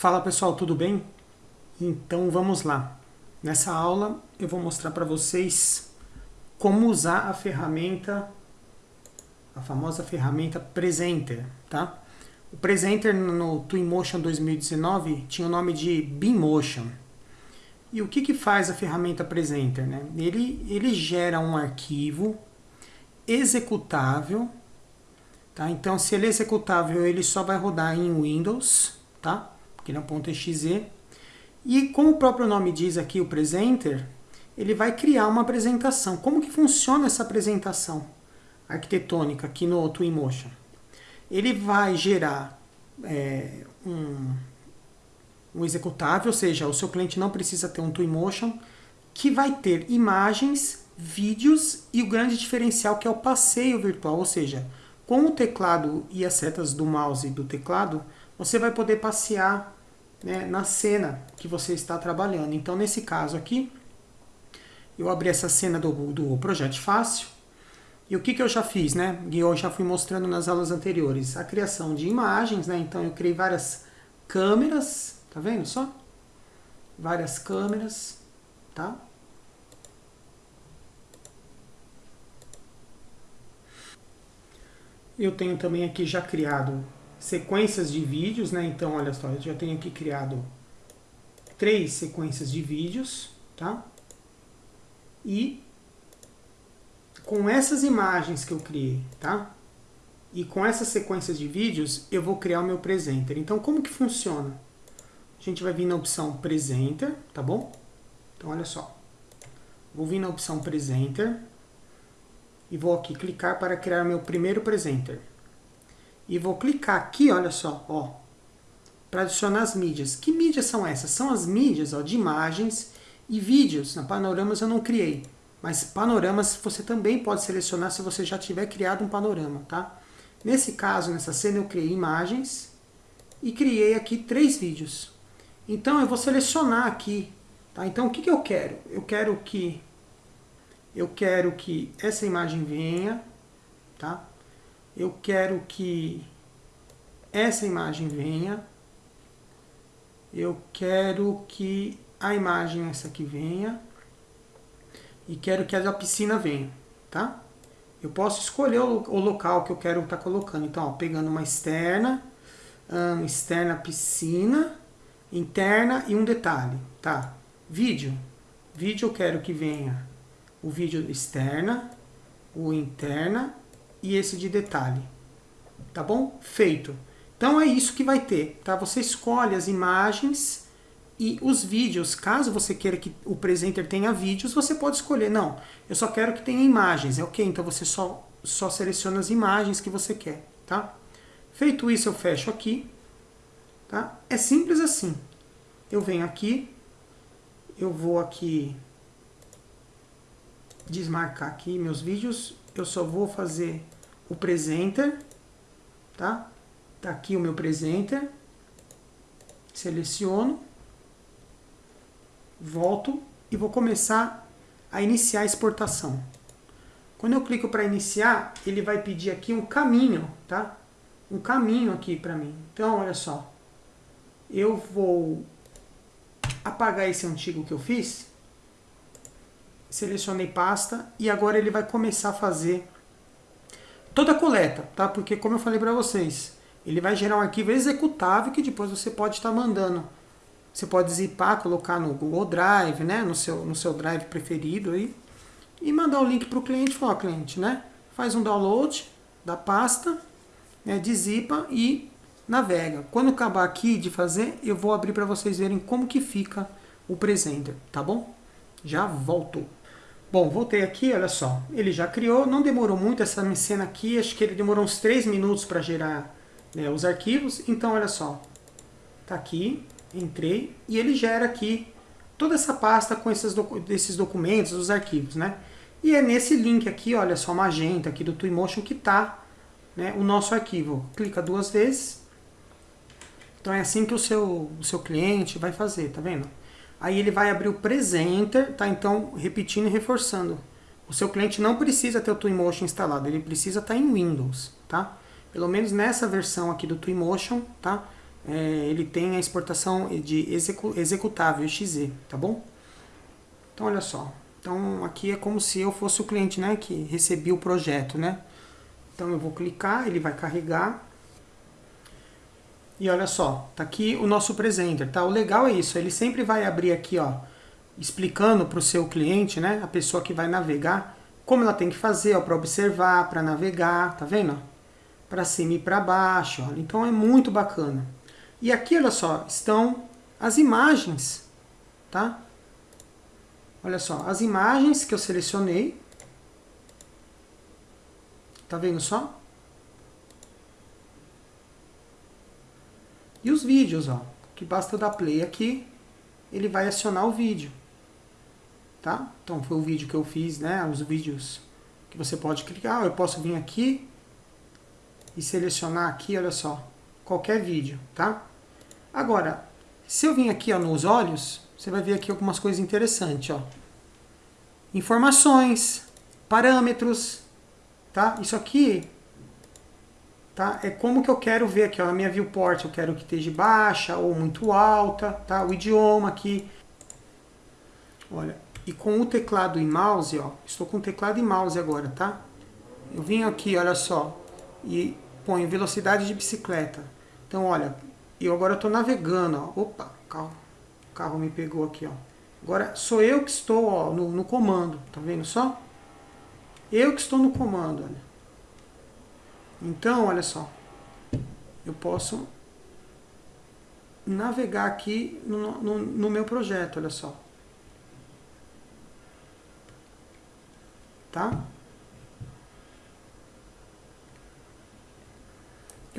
Fala pessoal, tudo bem? Então vamos lá. Nessa aula eu vou mostrar para vocês como usar a ferramenta, a famosa ferramenta Presenter, tá? O Presenter no Twinmotion 2019 tinha o nome de Beammotion. E o que, que faz a ferramenta Presenter? Né? Ele, ele gera um arquivo executável, tá? Então se ele é executável, ele só vai rodar em Windows, tá? É um ponto .exe. E como o próprio nome diz aqui, o presenter, ele vai criar uma apresentação. Como que funciona essa apresentação arquitetônica aqui no Twinmotion? Ele vai gerar é, um, um executável, ou seja, o seu cliente não precisa ter um Twinmotion, que vai ter imagens, vídeos e o grande diferencial que é o passeio virtual, ou seja, com o teclado e as setas do mouse e do teclado, você vai poder passear né, na cena que você está trabalhando. Então, nesse caso aqui, eu abri essa cena do, do Projeto Fácil. E o que, que eu já fiz, né? Eu já fui mostrando nas aulas anteriores. A criação de imagens, né? Então, eu criei várias câmeras, tá vendo só? Várias câmeras, tá? Eu tenho também aqui já criado sequências de vídeos, né? Então, olha só, eu já tenho aqui criado três sequências de vídeos, tá? E com essas imagens que eu criei, tá? E com essas sequências de vídeos, eu vou criar o meu presenter. Então, como que funciona? A gente vai vir na opção presenter, tá bom? Então, olha só. Vou vir na opção presenter e vou aqui clicar para criar meu primeiro presenter e vou clicar aqui, olha só, ó, para adicionar as mídias. Que mídias são essas? São as mídias ó, de imagens e vídeos. Na Panoramas eu não criei, mas panoramas você também pode selecionar se você já tiver criado um panorama, tá? Nesse caso, nessa cena, eu criei imagens e criei aqui três vídeos. Então, eu vou selecionar aqui, tá? Então, o que, que eu quero? Eu quero que eu quero que essa imagem venha, tá? Eu quero que essa imagem venha, eu quero que a imagem essa aqui venha, e quero que a da piscina venha, tá? Eu posso escolher o, local que eu quero estar tá colocando. Então, ó, pegando uma externa, um, externa piscina, interna e um detalhe, tá? Vídeo. Vídeo eu quero que venha o vídeo externa, o interna e esse de detalhe. Tá bom? Feito. Então é isso que vai ter, tá? Você escolhe as imagens e os vídeos. Caso você queira que o presenter tenha vídeos, você pode escolher. Não, eu só quero que tenha imagens. É ok, então você só, só seleciona as imagens que você quer, tá? Feito isso, eu fecho aqui, tá? É simples assim. Eu venho aqui, eu vou aqui desmarcar aqui meus vídeos, eu só vou fazer o presenter, tá? Tá aqui o meu presenter, seleciono, volto e vou começar a iniciar a exportação. Quando eu clico para iniciar, ele vai pedir aqui um caminho, tá? Um caminho aqui para mim. Então, olha só, eu vou apagar esse antigo que eu fiz, selecionei pasta e agora ele vai começar a fazer toda a coleta, tá? Porque como eu falei para vocês, ele vai gerar um arquivo executável que depois você pode estar mandando. Você pode zipar, colocar no Google Drive, né? No seu, no seu Drive preferido aí. E mandar o link para o cliente, falar, cliente, né? Faz um download da pasta, né? Dezipa e navega. Quando acabar aqui de fazer, eu vou abrir para vocês verem como que fica o presenter, tá bom? Já volto. Bom, voltei aqui, olha só. Ele já criou, não demorou muito essa cena aqui, acho que ele demorou uns 3 minutos para gerar né, os arquivos. Então, olha só. Tá aqui, entrei, e ele gera aqui toda essa pasta com esses, docu esses documentos, os arquivos, né? E é nesse link aqui, olha só, magenta aqui do Twinmotion que tá né, o nosso arquivo. Clica duas vezes. Então é assim que o seu, o seu cliente vai fazer, tá vendo? Aí ele vai abrir o Presenter, tá? Então, repetindo e reforçando. O seu cliente não precisa ter o Twinmotion instalado, ele precisa estar tá em Windows, tá? Pelo menos nessa versão aqui do Twinmotion, tá? é, ele tem a exportação de execu executável, exe, tá bom? Então, olha só. Então, aqui é como se eu fosse o cliente, né, que recebia o projeto, né? Então, eu vou clicar, ele vai carregar. E olha só, tá aqui o nosso presenter, tá? O legal é isso, ele sempre vai abrir aqui, ó, explicando para o seu cliente, né, a pessoa que vai navegar, como ela tem que fazer, ó, para observar, para navegar, tá vendo? Para cima e para baixo, ó. Então é muito bacana. E aqui, olha só, estão as imagens, tá? Olha só, as imagens que eu selecionei. Tá vendo só? E os vídeos, ó. Que basta dar play aqui, ele vai acionar o vídeo. Tá? Então foi o vídeo que eu fiz, né? Os vídeos que você pode clicar. Eu posso vir aqui e selecionar aqui, olha só, qualquer vídeo, tá? Agora, se eu vim aqui ó, nos olhos, você vai ver aqui algumas coisas interessantes. Ó. Informações, parâmetros, tá? Isso aqui tá? é como que eu quero ver aqui, ó, a minha viewport, eu quero que esteja baixa ou muito alta, tá? o idioma aqui. Olha, e com o teclado e mouse, ó, estou com teclado e mouse agora, tá? Eu vim aqui, olha só, e ponho velocidade de bicicleta. Então, olha, eu agora estou navegando, ó. Opa, carro, o carro me pegou aqui, ó. Agora sou eu que estou ó, no, no comando, tá vendo só? Eu que estou no comando, olha. Então, olha só. Eu posso navegar aqui no, no, no meu projeto, olha só. Tá?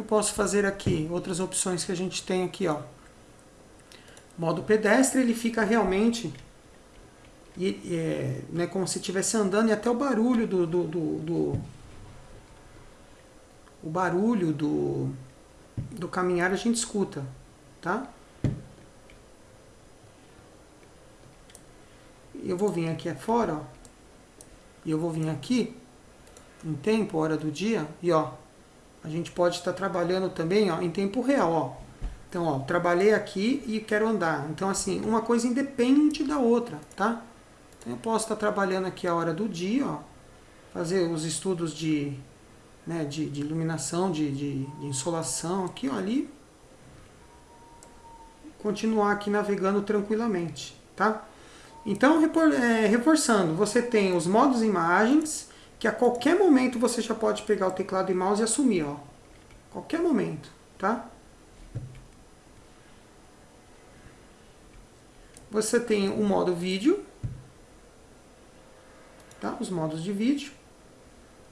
eu posso fazer aqui? Outras opções que a gente tem aqui, ó. Modo pedestre, ele fica realmente e, é, né, como se estivesse andando e até o barulho do, do, do, do, o barulho do, do caminhar a gente escuta, tá? Eu vou vir aqui fora, ó, e eu vou vir aqui em tempo, hora do dia, e ó, a gente pode estar trabalhando também ó, em tempo real. Ó. Então, ó, trabalhei aqui e quero andar. Então, assim, uma coisa independe da outra, tá? Então, eu posso estar trabalhando aqui a hora do dia, ó, fazer os estudos de, né, de, de iluminação, de, de, de, insolação aqui, ó, ali. Continuar aqui navegando tranquilamente, tá? Então, é, reforçando, você tem os modos imagens, que a qualquer momento você já pode pegar o teclado e mouse e assumir, ó. Qualquer momento, tá? Você tem o modo vídeo, tá? Os modos de vídeo.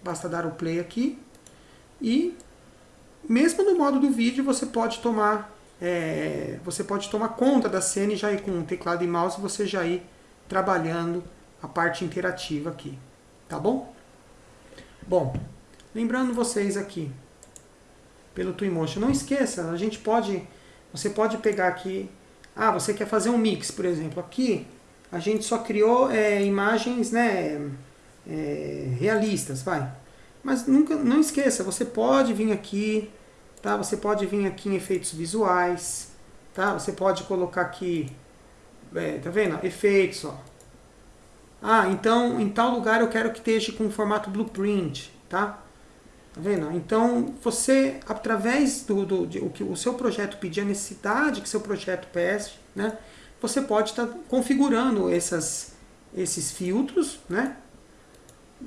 Basta dar o play aqui. E mesmo no modo do vídeo você pode tomar é, você pode tomar conta da cena e já ir com teclado e mouse você já ir trabalhando a parte interativa aqui, tá bom? Bom, lembrando vocês aqui, pelo Twinmotion, não esqueça, a gente pode, você pode pegar aqui, ah, você quer fazer um mix, por exemplo, aqui a gente só criou é, imagens né, é, realistas, vai. Mas nunca, não esqueça, você pode vir aqui, tá? Você pode vir aqui em efeitos visuais, tá? Você pode colocar aqui, é, tá vendo? Efeitos, ó. Ah, então em tal lugar eu quero que esteja com formato blueprint, tá? Tá vendo? Então você, através do, do de, o que o seu projeto pedir, a necessidade que seu projeto pede, né? Você pode estar tá configurando essas, esses filtros, né?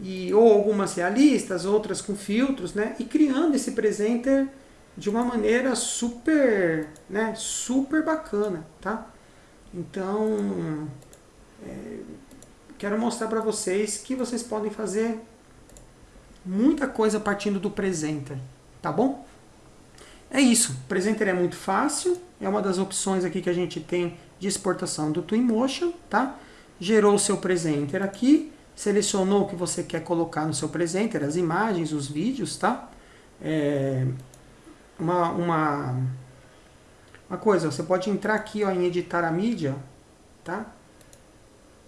E, ou algumas realistas, outras com filtros, né? E criando esse presenter de uma maneira super, né? Super bacana, tá? Então, é, quero mostrar para vocês que vocês podem fazer muita coisa partindo do Presenter, tá bom? É isso, o Presenter é muito fácil, é uma das opções aqui que a gente tem de exportação do Twinmotion, tá? Gerou o seu Presenter aqui, selecionou o que você quer colocar no seu Presenter, as imagens, os vídeos, tá? É uma, uma, uma coisa, você pode entrar aqui ó, em editar a mídia, tá?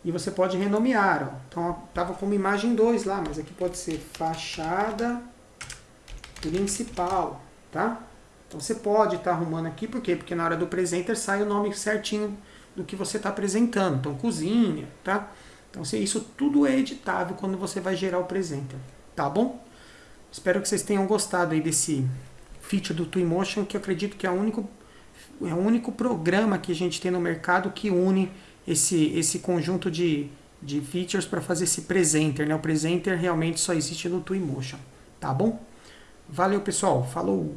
E você pode renomear. Ó. Então, estava como imagem 2 lá, mas aqui pode ser fachada principal, tá? Então você pode estar tá arrumando aqui, por quê? Porque na hora do presenter sai o nome certinho do que você está apresentando. Então cozinha, tá? Então isso tudo é editável quando você vai gerar o presenter, tá bom? Espero que vocês tenham gostado aí desse feature do Twinmotion, que eu acredito que é o único, é o único programa que a gente tem no mercado que une esse, esse conjunto de, de features para fazer esse presenter. Né? O presenter realmente só existe no Twinmotion, tá bom? Valeu, pessoal. Falou!